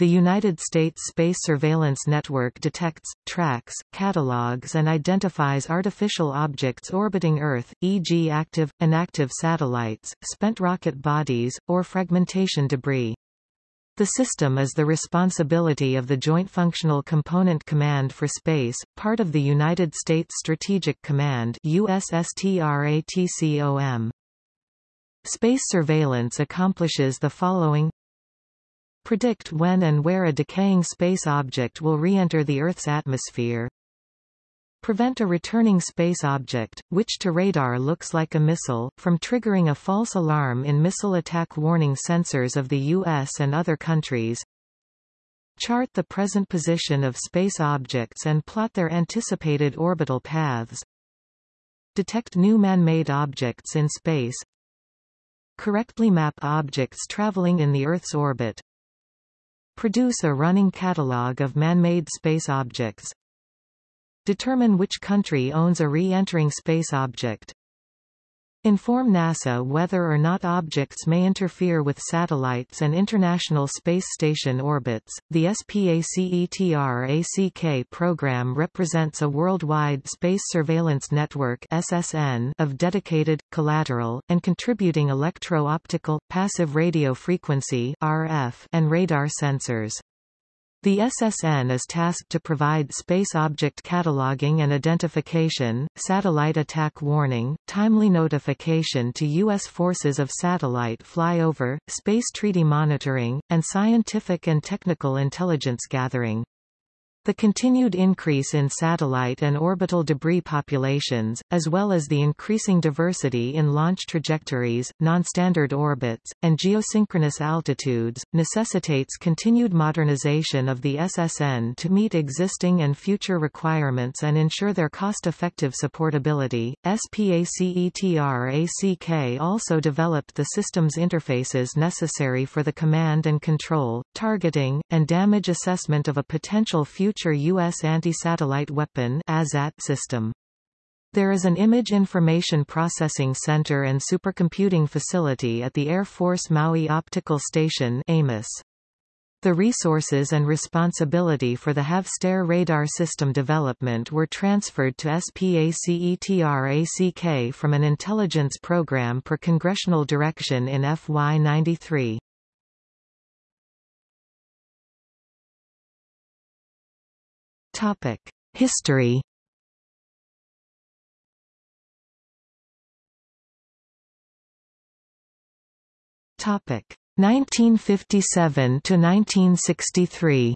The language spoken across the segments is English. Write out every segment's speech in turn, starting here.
The United States Space Surveillance Network detects, tracks, catalogs and identifies artificial objects orbiting Earth, e.g. active, and inactive satellites, spent rocket bodies, or fragmentation debris. The system is the responsibility of the Joint Functional Component Command for Space, part of the United States Strategic Command USSTRATCOM. Space surveillance accomplishes the following Predict when and where a decaying space object will re-enter the Earth's atmosphere. Prevent a returning space object, which to radar looks like a missile, from triggering a false alarm in missile attack warning sensors of the U.S. and other countries. Chart the present position of space objects and plot their anticipated orbital paths. Detect new man-made objects in space. Correctly map objects traveling in the Earth's orbit. Produce a running catalogue of man-made space objects. Determine which country owns a re-entering space object. Inform NASA whether or not objects may interfere with satellites and International Space Station orbits. The SPACETRACK program represents a worldwide space surveillance network (SSN) of dedicated, collateral, and contributing electro-optical, passive radio frequency (RF) and radar sensors. The SSN is tasked to provide space object cataloging and identification, satellite attack warning, timely notification to U.S. forces of satellite flyover, space treaty monitoring, and scientific and technical intelligence gathering. The continued increase in satellite and orbital debris populations, as well as the increasing diversity in launch trajectories, non-standard orbits, and geosynchronous altitudes, necessitates continued modernization of the SSN to meet existing and future requirements and ensure their cost-effective supportability. SPACETRACK also developed the systems interfaces necessary for the command and control, targeting, and damage assessment of a potential future future U.S. anti-satellite weapon system. There is an Image Information Processing Center and supercomputing facility at the Air Force Maui Optical Station AMOS. The resources and responsibility for the HAVE STARE radar system development were transferred to SPACETRACK from an intelligence program per congressional direction in FY93. Topic: History. Topic: 1957 to 1963.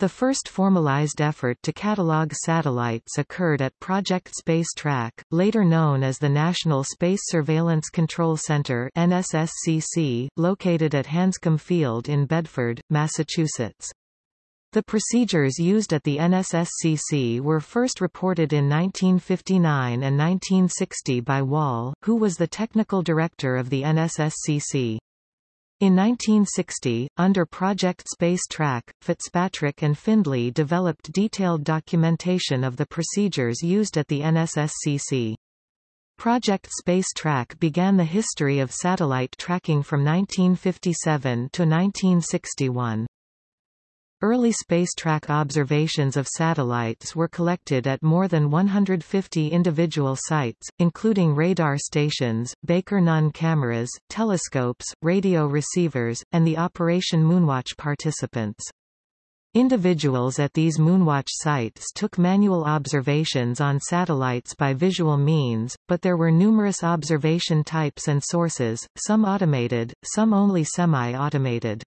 The first formalized effort to catalog satellites occurred at Project Space Track, later known as the National Space Surveillance Control Center NSSCC, located at Hanscom Field in Bedford, Massachusetts. The procedures used at the NSSCC were first reported in 1959 and 1960 by Wall, who was the technical director of the NSSCC. In 1960, under Project Space Track, Fitzpatrick and Findley developed detailed documentation of the procedures used at the NSSCC. Project Space Track began the history of satellite tracking from 1957 to 1961. Early spacetrack observations of satellites were collected at more than 150 individual sites, including radar stations, Baker-Nunn cameras, telescopes, radio receivers, and the Operation Moonwatch participants. Individuals at these Moonwatch sites took manual observations on satellites by visual means, but there were numerous observation types and sources, some automated, some only semi-automated.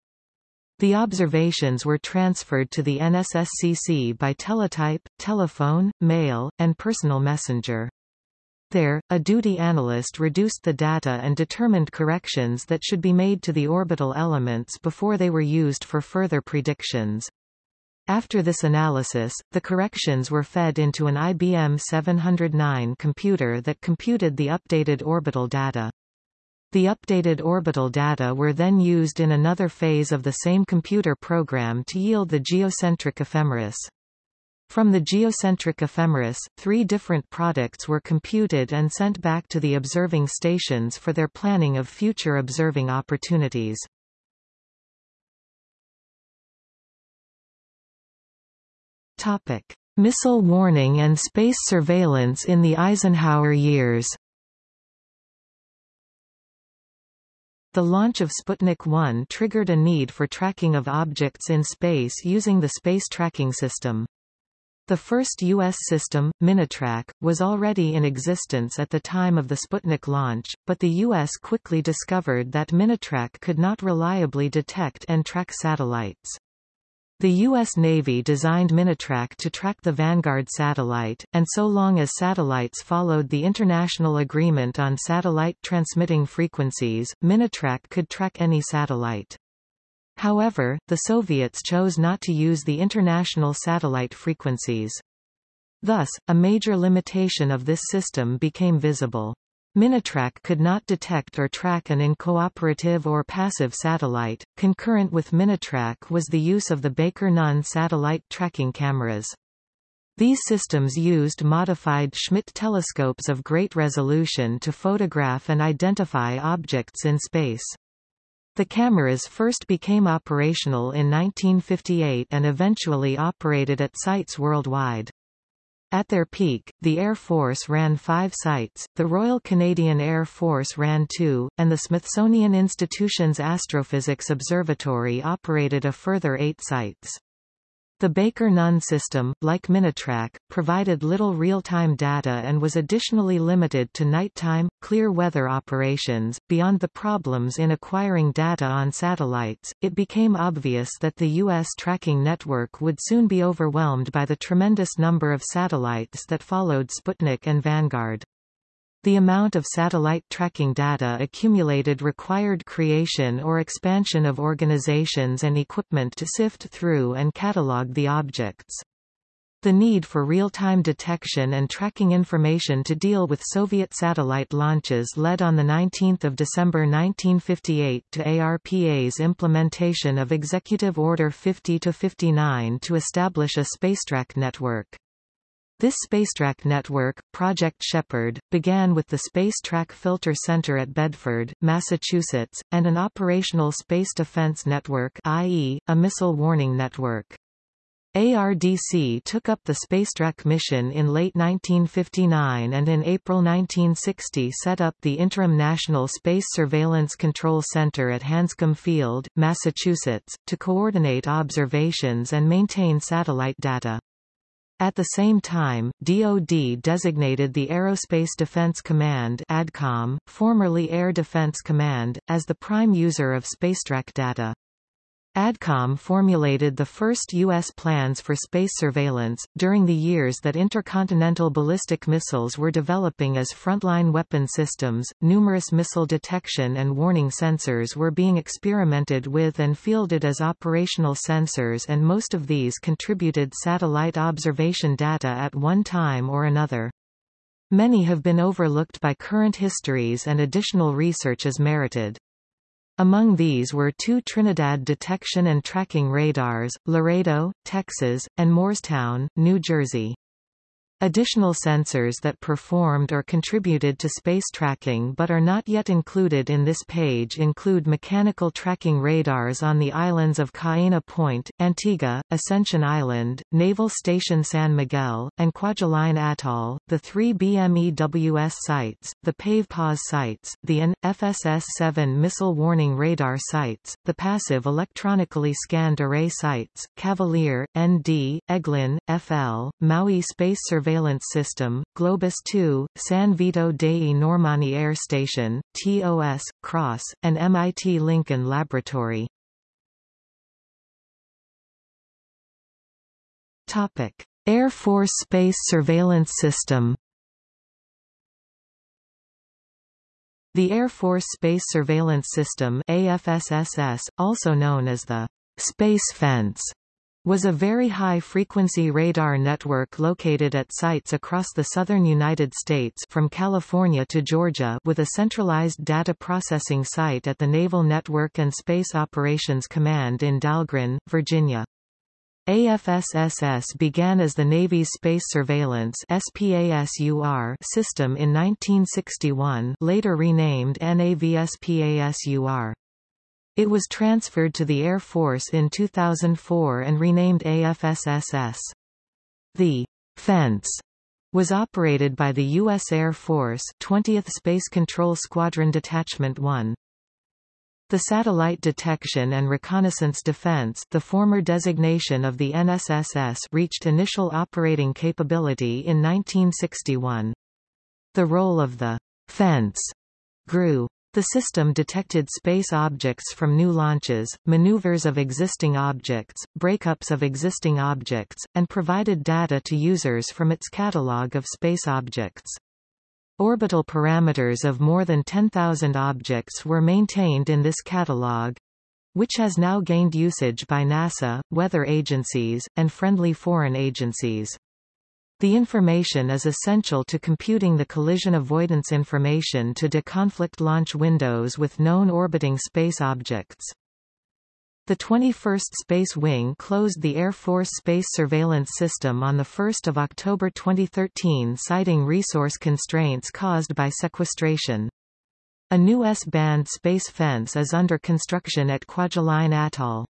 The observations were transferred to the NSSCC by teletype, telephone, mail, and personal messenger. There, a duty analyst reduced the data and determined corrections that should be made to the orbital elements before they were used for further predictions. After this analysis, the corrections were fed into an IBM 709 computer that computed the updated orbital data. The updated orbital data were then used in another phase of the same computer program to yield the geocentric ephemeris. From the geocentric ephemeris, three different products were computed and sent back to the observing stations for their planning of future observing opportunities. Topic: Missile warning and space surveillance in the Eisenhower years. The launch of Sputnik 1 triggered a need for tracking of objects in space using the Space Tracking System. The first U.S. system, Minitrack, was already in existence at the time of the Sputnik launch, but the U.S. quickly discovered that Minitrack could not reliably detect and track satellites. The U.S. Navy designed Minitrack to track the Vanguard satellite, and so long as satellites followed the International Agreement on Satellite Transmitting Frequencies, Minitrack could track any satellite. However, the Soviets chose not to use the international satellite frequencies. Thus, a major limitation of this system became visible. Minitrack could not detect or track an incooperative or passive satellite. Concurrent with Minitrack was the use of the Baker-Nunn satellite tracking cameras. These systems used modified Schmidt telescopes of great resolution to photograph and identify objects in space. The cameras first became operational in 1958 and eventually operated at sites worldwide. At their peak, the Air Force ran five sites, the Royal Canadian Air Force ran two, and the Smithsonian Institution's Astrophysics Observatory operated a further eight sites. The Baker-Nunn system, like Minitrack, provided little real-time data and was additionally limited to nighttime, clear weather operations. Beyond the problems in acquiring data on satellites, it became obvious that the U.S. tracking network would soon be overwhelmed by the tremendous number of satellites that followed Sputnik and Vanguard. The amount of satellite tracking data accumulated required creation or expansion of organizations and equipment to sift through and catalog the objects. The need for real-time detection and tracking information to deal with Soviet satellite launches led on 19 December 1958 to ARPA's implementation of Executive Order 50-59 to establish a spacetrack network. This Spacetrack network, Project Shepherd, began with the Space Track Filter Center at Bedford, Massachusetts, and an operational space defense network i.e., a missile warning network. ARDC took up the Spacetrack mission in late 1959 and in April 1960 set up the interim National Space Surveillance Control Center at Hanscom Field, Massachusetts, to coordinate observations and maintain satellite data. At the same time, DoD designated the Aerospace Defense Command ADCOM, formerly Air Defense Command, as the prime user of Spacetrack data. ADCOM formulated the first U.S. plans for space surveillance, during the years that intercontinental ballistic missiles were developing as frontline weapon systems, numerous missile detection and warning sensors were being experimented with and fielded as operational sensors and most of these contributed satellite observation data at one time or another. Many have been overlooked by current histories and additional research is merited. Among these were two Trinidad detection and tracking radars, Laredo, Texas, and Moorestown, New Jersey. Additional sensors that performed or contributed to space tracking but are not yet included in this page include mechanical tracking radars on the islands of Kaena Point, Antigua, Ascension Island, Naval Station San Miguel, and Kwajalein Atoll, the three BMEWS sites, the PAVE-PAWS sites, the AN, FSS-7 missile warning radar sites, the passive electronically scanned array sites, Cavalier, ND, Eglin, FL, Maui Space Surveillance Surveillance System, Globus 2, San Vito dei Normanni Air Station, TOS, Cross, and MIT Lincoln Laboratory. Topic: Air Force Space Surveillance System. The Air Force Space Surveillance System AFSSS, also known as the Space Fence, was a very high-frequency radar network located at sites across the southern United States from California to Georgia with a centralized data processing site at the Naval Network and Space Operations Command in Dahlgren, Virginia. AFSSS began as the Navy's Space Surveillance system in 1961 later renamed NAVSPASUR. It was transferred to the Air Force in 2004 and renamed AFSSS. The fence was operated by the U.S. Air Force 20th Space Control Squadron Detachment 1. The Satellite Detection and Reconnaissance Defense the former designation of the NSSS reached initial operating capability in 1961. The role of the fence grew. The system detected space objects from new launches, maneuvers of existing objects, breakups of existing objects, and provided data to users from its catalog of space objects. Orbital parameters of more than 10,000 objects were maintained in this catalog, which has now gained usage by NASA, weather agencies, and friendly foreign agencies. The information is essential to computing the collision avoidance information to de-conflict launch windows with known orbiting space objects. The 21st Space Wing closed the Air Force Space Surveillance System on 1 October 2013 citing resource constraints caused by sequestration. A new S-band space fence is under construction at Kwajalein Atoll.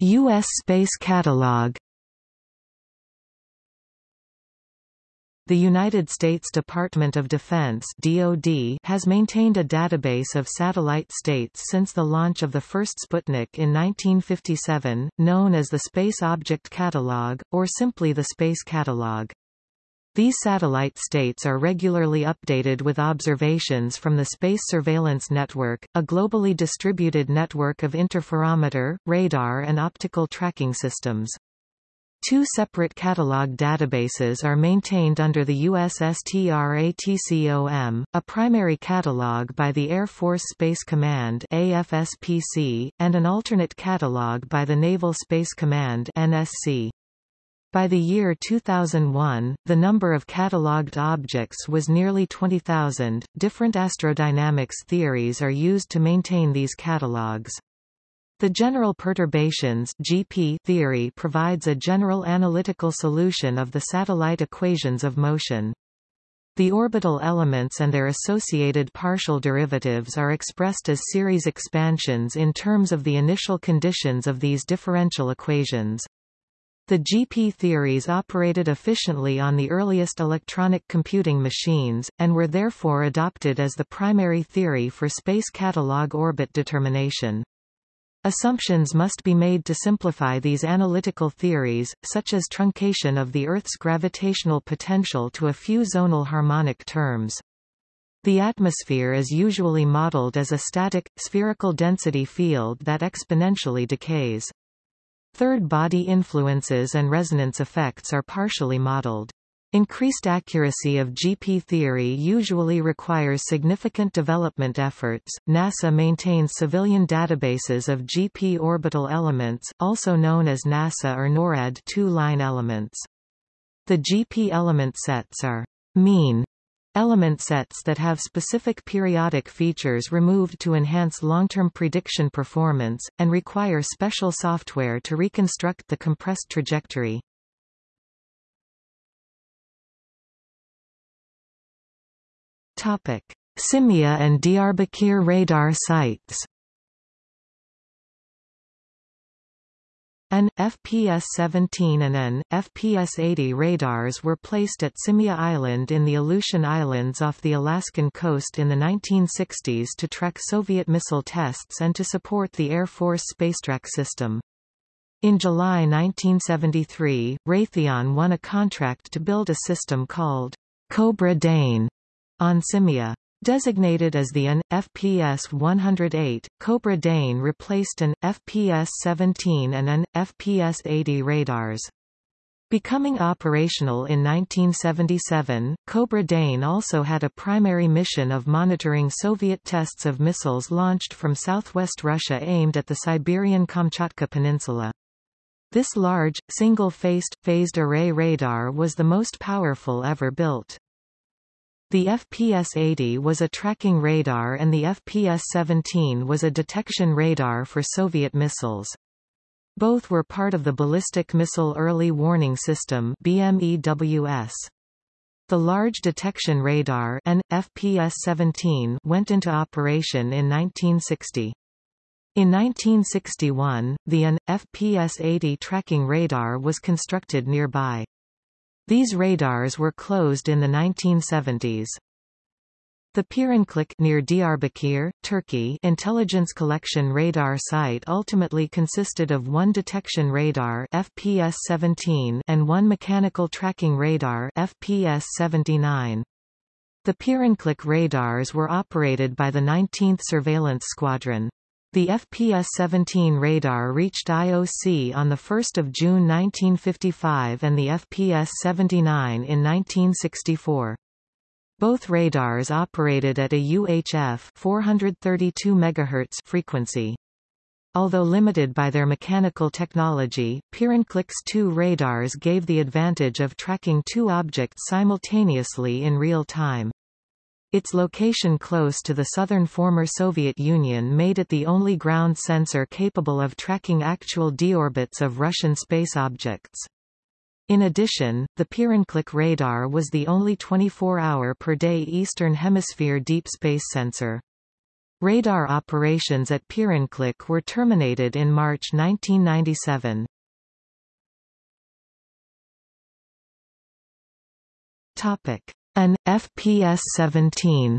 U.S. Space Catalog The United States Department of Defense (DoD) has maintained a database of satellite states since the launch of the first Sputnik in 1957, known as the Space Object Catalog, or simply the Space Catalog. These satellite states are regularly updated with observations from the Space Surveillance Network, a globally distributed network of interferometer, radar and optical tracking systems. Two separate catalog databases are maintained under the USSTRATCOM, a primary catalog by the Air Force Space Command AFSPC, and an alternate catalog by the Naval Space Command NSC. By the year 2001, the number of catalogued objects was nearly 20,000. Different astrodynamics theories are used to maintain these catalogs. The general perturbations (GP) theory provides a general analytical solution of the satellite equations of motion. The orbital elements and their associated partial derivatives are expressed as series expansions in terms of the initial conditions of these differential equations. The GP theories operated efficiently on the earliest electronic computing machines, and were therefore adopted as the primary theory for space catalog orbit determination. Assumptions must be made to simplify these analytical theories, such as truncation of the Earth's gravitational potential to a few zonal harmonic terms. The atmosphere is usually modeled as a static, spherical density field that exponentially decays. Third-body influences and resonance effects are partially modeled. Increased accuracy of GP theory usually requires significant development efforts. NASA maintains civilian databases of GP orbital elements, also known as NASA or NORAD two-line elements. The GP element sets are mean element sets that have specific periodic features removed to enhance long-term prediction performance, and require special software to reconstruct the compressed trajectory. Topic: Shemya and Diyarbakir radar sites. An FPS-17 and an FPS-80 radars were placed at Shemya Island in the Aleutian Islands off the Alaskan coast in the 1960s to track Soviet missile tests and to support the Air Force Spacetrack system. In July 1973, Raytheon won a contract to build a system called Cobra Dane on Shemya. Designated as the AN, FPS 108, Cobra Dane replaced an, FPS 17 and an, FPS 80 radars. Becoming operational in 1977, Cobra Dane also had a primary mission of monitoring Soviet tests of missiles launched from southwest Russia aimed at the Siberian Kamchatka Peninsula. This large, single-faced, phased array radar was the most powerful ever built. The FPS-80 was a tracking radar and the FPS-17 was a detection radar for Soviet missiles. Both were part of the Ballistic Missile Early Warning System BMEWS. The Large Detection Radar and FPS-17 went into operation in 1960. In 1961, the AN, FPS-80 tracking radar was constructed nearby. These radars were closed in the 1970s. The Pirinclik near Diyarbakir, Turkey intelligence collection radar site ultimately consisted of one detection radar FPS-17 and one mechanical tracking radar FPS-79. The Pirinclik radars were operated by the 19th Surveillance Squadron. The FPS-17 radar reached IOC on 1 June 1955 and the FPS-79 in 1964. Both radars operated at a UHF 432 MHz frequency. Although limited by their mechanical technology, Pirinclik's two radars gave the advantage of tracking two objects simultaneously in real time. Its location close to the southern former Soviet Union made it the only ground sensor capable of tracking actual deorbits of Russian space objects. In addition, the Pirinclik radar was the only 24-hour per day Eastern Hemisphere deep space sensor. Radar operations at Pirinclik were terminated in March 1997. Topic: an FPS-17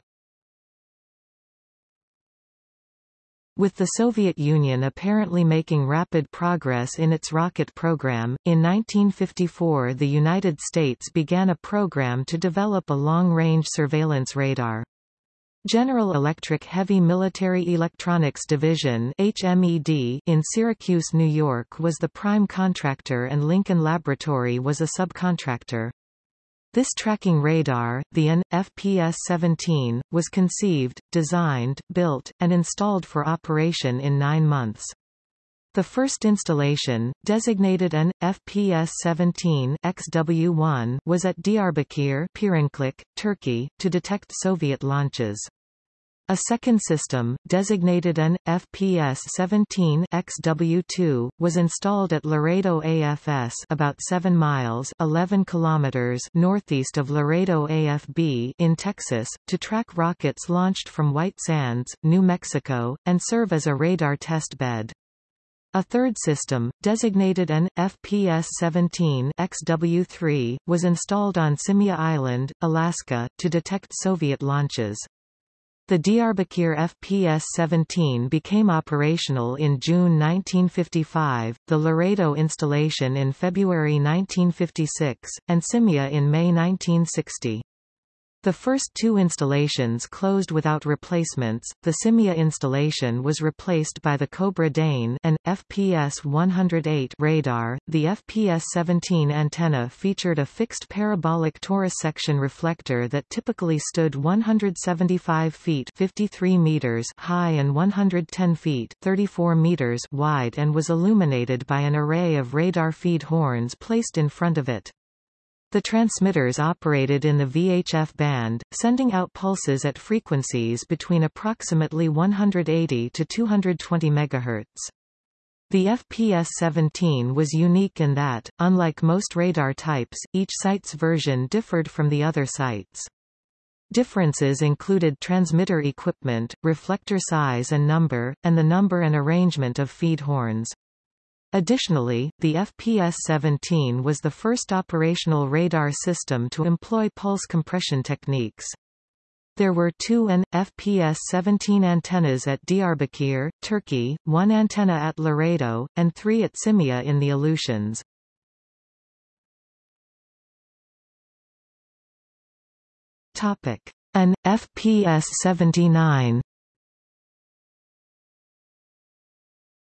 With the Soviet Union apparently making rapid progress in its rocket program, in 1954 the United States began a program to develop a long-range surveillance radar. General Electric Heavy Military Electronics Division HMED in Syracuse, New York was the prime contractor and Lincoln Laboratory was a subcontractor. This tracking radar, the AN, FPS-17, was conceived, designed, built, and installed for operation in nine months. The first installation, designated an FPS-17 XW1, was at Diyarbakir, Pirinclik, Turkey, to detect Soviet launches. A second system, designated an FPS-17 XW2, was installed at Laredo AFS about 7 miles 11 kilometers northeast of Laredo AFB in Texas, to track rockets launched from White Sands, New Mexico, and serve as a radar test bed. A third system, designated an FPS-17 XW3, was installed on Shemya Island, Alaska, to detect Soviet launches. The Diyarbakir FPS-17 became operational in June 1955, the Laredo installation in February 1956, and Shemya in May 1960. The first two installations closed without replacements. The Shemya installation was replaced by the Cobra Dane and FPS 108 radar. The FPS 17 antenna featured a fixed parabolic torus section reflector that typically stood 175 feet 53 meters high and 110 feet 34 meters wide and was illuminated by an array of radar feed horns placed in front of it. The transmitters operated in the VHF band, sending out pulses at frequencies between approximately 180 to 220 MHz. The FPS-17 was unique in that, unlike most radar types, each site's version differed from the other sites. Differences included transmitter equipment, reflector size and number, and the number and arrangement of feed horns. Additionally, the FPS-17 was the first operational radar system to employ pulse compression techniques. There were two AN, FPS-17 antennas at Diyarbakir, Turkey, one antenna at Laredo, and three at Shemya in the Aleutians. Topic: An FPS-79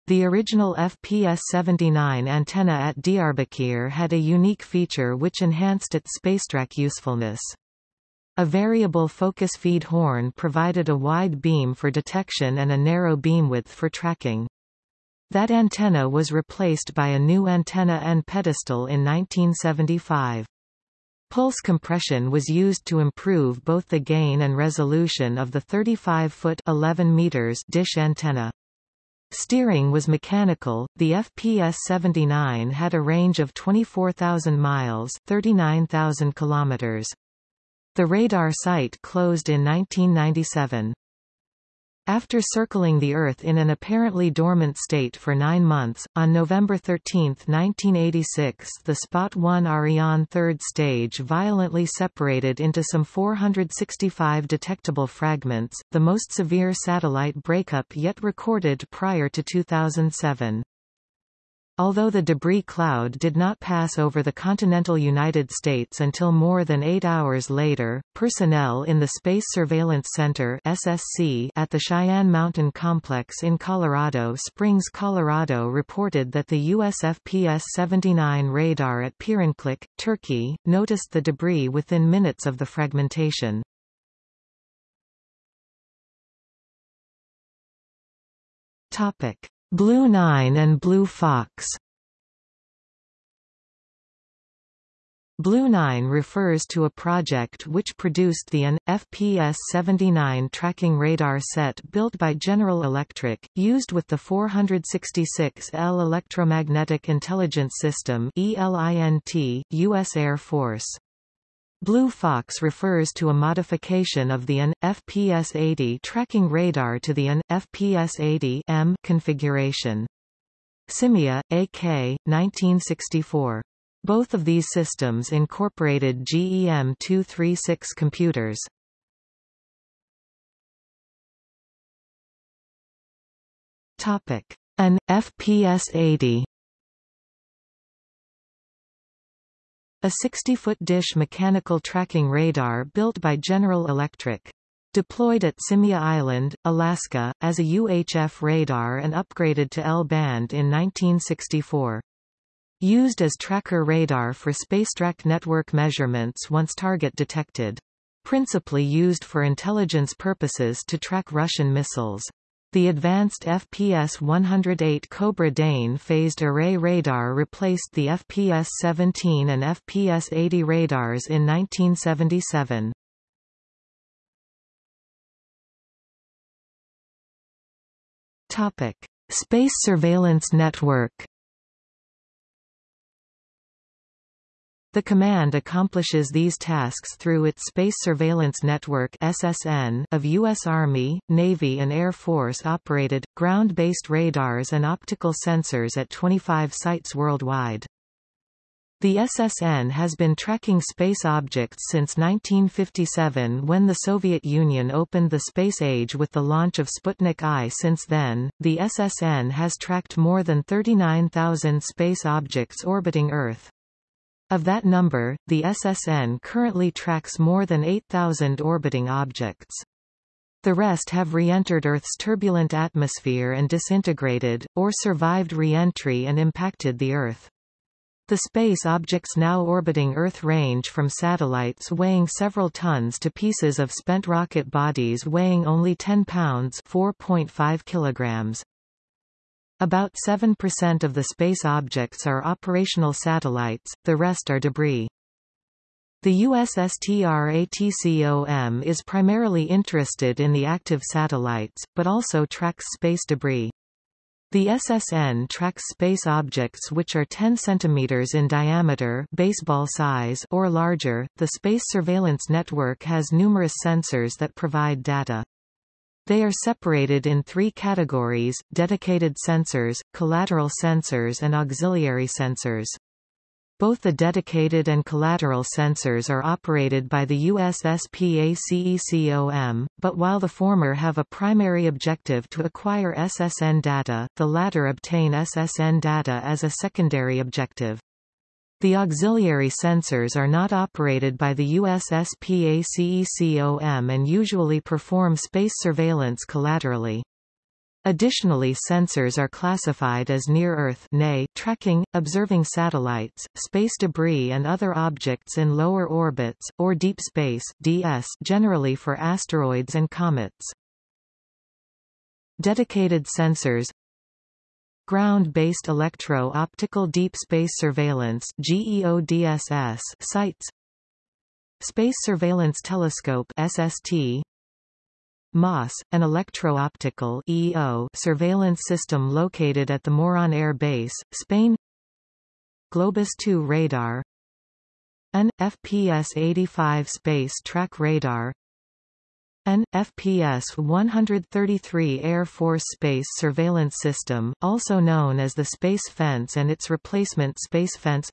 The original FPS-79 antenna at Diyarbakir had a unique feature which enhanced its spacetrack usefulness. A variable focus feed horn provided a wide beam for detection and a narrow beam width for tracking. That antenna was replaced by a new antenna and pedestal in 1975. Pulse compression was used to improve both the gain and resolution of the 35-foot (11 meters) dish antenna. Steering was mechanical. The FPS-79 had a range of 24,000 miles (39,000 kilometers). The radar site closed in 1997. After circling the Earth in an apparently dormant state for nine months, on November 13, 1986 the Spot 1 Ariane third stage violently separated into some 465 detectable fragments, the most severe satellite breakup yet recorded prior to 2007. Although the debris cloud did not pass over the continental United States until more than eight hours later, personnel in the Space Surveillance Center SSC at the Cheyenne Mountain Complex in Colorado Springs, Colorado reported that the USFPS 79 radar at Pirinclik, Turkey, noticed the debris within minutes of the fragmentation. Topic. Blue 9 and Blue Fox Blue 9 refers to a project which produced the AN, FPS-79 tracking radar set built by General Electric, used with the 466L Electromagnetic Intelligence System ELINT, U.S. Air Force. Blue Fox refers to a modification of the AN, FPS-80 tracking radar to the AN, FPS-80M configuration. Shemya, A.K., 1964. Both of these systems incorporated GEM-236 computers. Topic: An FPS-80 A 60-foot dish mechanical tracking radar built by General Electric. Deployed at Shemya Island, Alaska, as a UHF radar and upgraded to L-band in 1964. Used as tracker radar for spacetrack network measurements once target detected. Principally used for intelligence purposes to track Russian missiles. The advanced FPS-108 Cobra Dane phased array radar replaced the FPS-17 and FPS-80 radars in 1977. Topic: Space Surveillance Network The command accomplishes these tasks through its Space Surveillance Network SSN of U.S. Army, Navy and Air Force operated, ground-based radars and optical sensors at 25 sites worldwide. The SSN has been tracking space objects since 1957 when the Soviet Union opened the space age with the launch of Sputnik I. Since then, the SSN has tracked more than 39,000 space objects orbiting Earth. Of that number, the SSN currently tracks more than 8,000 orbiting objects. The rest have re-entered Earth's turbulent atmosphere and disintegrated, or survived re-entry and impacted the Earth. The space objects now orbiting Earth range from satellites weighing several tons to pieces of spent rocket bodies weighing only 10 pounds 4.5 kilograms. About 7% of the space objects are operational satellites, the rest are debris. The USSTRATCOM is primarily interested in the active satellites, but also tracks space debris. The SSN tracks space objects which are 10 cm in diameter baseball size or larger. The Space Surveillance Network has numerous sensors that provide data. They are separated in three categories, dedicated sensors, collateral sensors and auxiliary sensors. Both the dedicated and collateral sensors are operated by the USSPACECOM, but while the former have a primary objective to acquire SSN data, the latter obtain SSN data as a secondary objective. The auxiliary sensors are not operated by the USSPACECOM and usually perform space surveillance collaterally. Additionally sensors are classified as near-Earth tracking, observing satellites, space debris and other objects in lower orbits, or deep space DS generally for asteroids and comets. Dedicated sensors Ground-Based Electro-Optical Deep Space Surveillance GEODSS sites. Space Surveillance Telescope SST MOSS, an electro-optical EO surveillance system located at the Moron Air Base, Spain. Globus 2 radar. An FPS-85 space track radar an FPS-133 Air Force Space Surveillance System, also known as the Space Fence and its replacement Space Fence.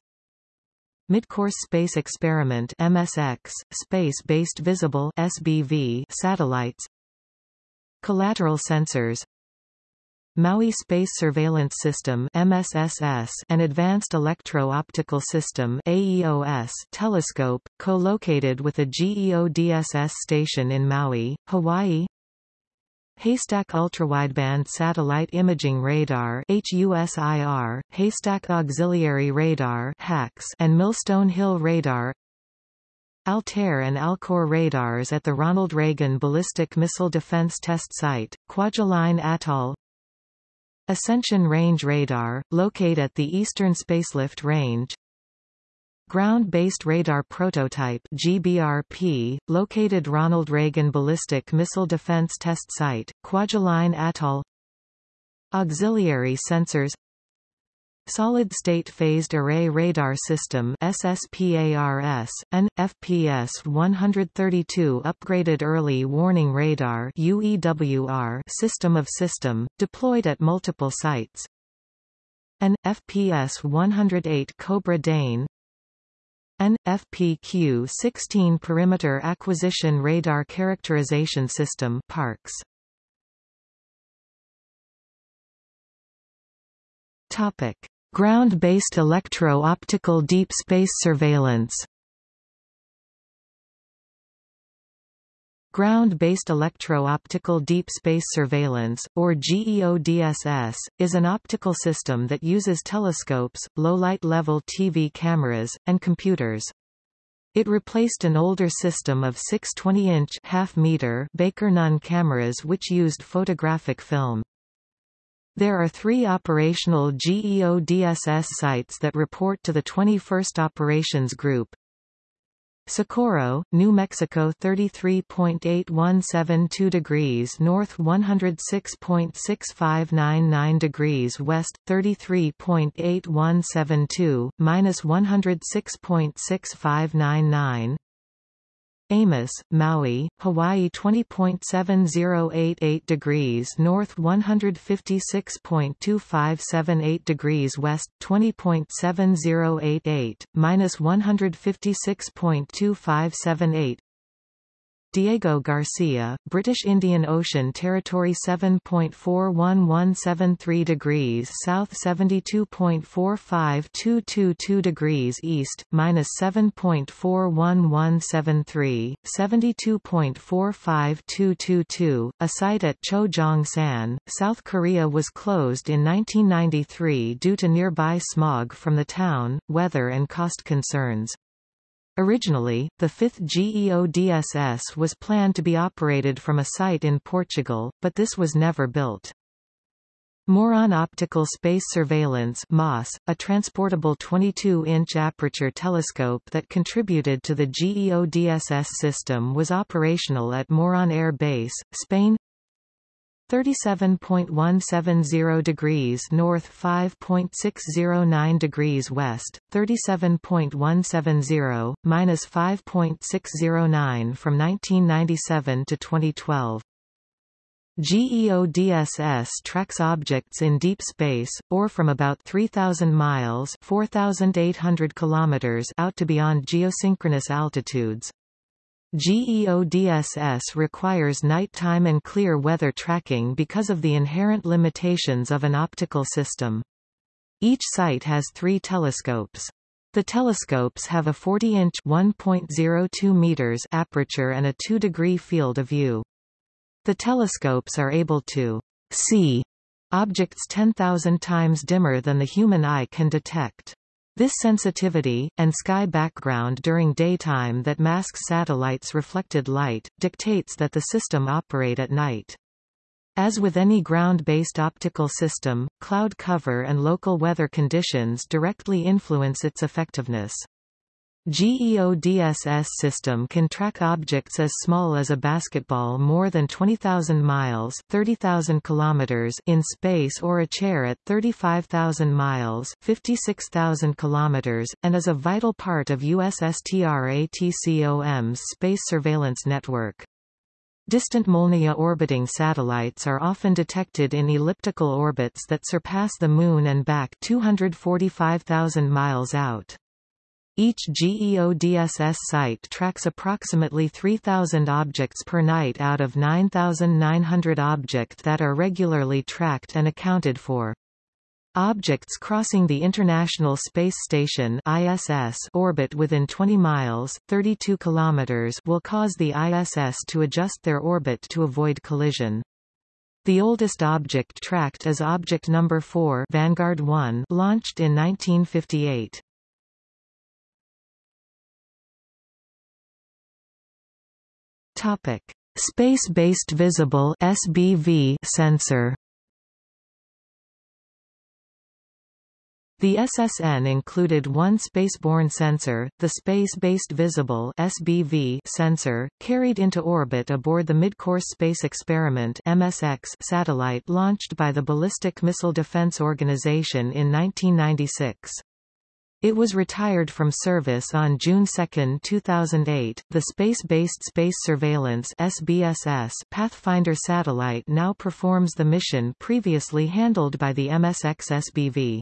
Midcourse Space Experiment MSX, Space-Based Visible SBV satellites. Collateral sensors Maui Space Surveillance System MSSS, an Advanced Electro-Optical System AEOS telescope, co-located with a GEODSS station in Maui, Hawaii. Haystack Ultrawideband Satellite Imaging Radar HUSIR, Haystack Auxiliary Radar HAX, and Millstone Hill Radar. Altair and Alcor radars at the Ronald Reagan Ballistic Missile Defense Test Site, Kwajalein Atoll Ascension Range Radar, located at the Eastern Spacelift Range. Ground-Based Radar Prototype GBRP, located Ronald Reagan Ballistic Missile Defense Test Site, Kwajalein Atoll. Auxiliary Sensors Solid-State Phased Array Radar System SSPARS, an, FPS-132 Upgraded Early Warning Radar UEWR system of system, deployed at multiple sites. An, FPS-108 Cobra Dane an, FPQ-16 Perimeter Acquisition Radar Characterization System PARCS. Topic. Ground-based electro-optical deep space surveillance Ground-based electro-optical deep space surveillance, or GEODSS, is an optical system that uses telescopes, low-light level TV cameras, and computers. It replaced an older system of 6 20-inch half-meter Baker-Nunn cameras which used photographic film. There are three operational GEODSS sites that report to the 21st Operations Group. Socorro, New Mexico 33.8172 degrees north 106.6599 degrees west, 33.8172, minus 106.6599 Amos, Maui, Hawaii 20.7088 degrees north 156.2578 degrees west, 20.7088, minus 156.2578 Diego Garcia, British Indian Ocean Territory 7.41173 degrees south 72.45222 degrees east, minus 7.41173, 72.45222, a site at Cho-Jong-san, South Korea was closed in 1993 due to nearby smog from the town, weather and cost concerns. Originally, the fifth GEODSS was planned to be operated from a site in Portugal, but this was never built. Moron Optical Space Surveillance MOSS, a transportable 22-inch aperture telescope that contributed to the GEODSS system was operational at Moron Air Base, Spain 37.170 degrees north 5.609 degrees west, 37.170, minus 5.609 from 1997 to 2012. GEODSS tracks objects in deep space, or from about 3,000 miles 4,800 kilometers out to beyond geosynchronous altitudes. GEODSS requires nighttime and clear weather tracking because of the inherent limitations of an optical system. Each site has three telescopes. The telescopes have a 40-inch (1.02 meters) aperture and a 2-degree field of view. The telescopes are able to see objects 10,000 times dimmer than the human eye can detect. This sensitivity, and sky background during daytime that masks satellites' reflected light, dictates that the system operate at night. As with any ground-based optical system, cloud cover and local weather conditions directly influence its effectiveness. GEODSS system can track objects as small as a basketball more than 20,000 miles 30,000 kilometers in space or a chair at 35,000 miles 56,000 kilometers, and is a vital part of USSTRATCOM's space surveillance network. Distant Molniya orbiting satellites are often detected in elliptical orbits that surpass the Moon and back 245,000 miles out. Each GEODSS site tracks approximately 3,000 objects per night out of 9,900 objects that are regularly tracked and accounted for. Objects crossing the International Space Station ISS orbit within 20 miles 32 kilometers will cause the ISS to adjust their orbit to avoid collision. The oldest object tracked is Object Number 4 Vanguard 1 launched in 1958. Topic: Space-based visible (SBV) sensor. The SSN included one spaceborne sensor, the Space-Based Visible (SBV) sensor, carried into orbit aboard the Midcourse Space Experiment (MSX) satellite launched by the Ballistic Missile Defense Organization in 1996. It was retired from service on June 2, 2008. The Space-Based Space Surveillance (SBSS) Pathfinder satellite now performs the mission previously handled by the MSX SBV.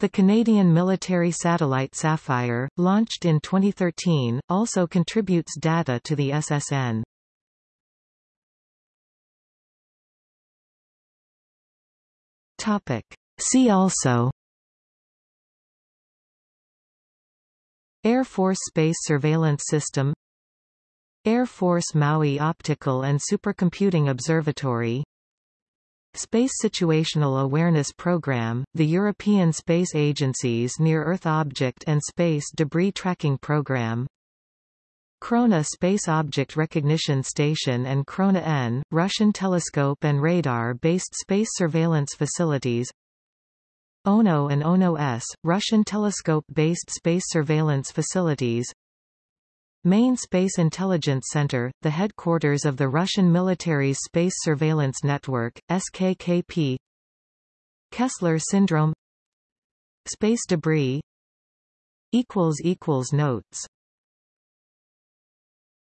The Canadian military satellite Sapphire, launched in 2013, also contributes data to the SSN. Topic. See also Air Force Space Surveillance System Air Force Maui Optical and Supercomputing Observatory Space Situational Awareness Program, the European Space Agency's Near-Earth Object and Space Debris Tracking Program Krona Space Object Recognition Station and Krona N, Russian telescope and radar-based space surveillance facilities Okno and Okno-S, Russian telescope-based space surveillance facilities. Main Space Intelligence Center, the headquarters of the Russian military's Space Surveillance Network, SKKP Kessler Syndrome. Space debris. Notes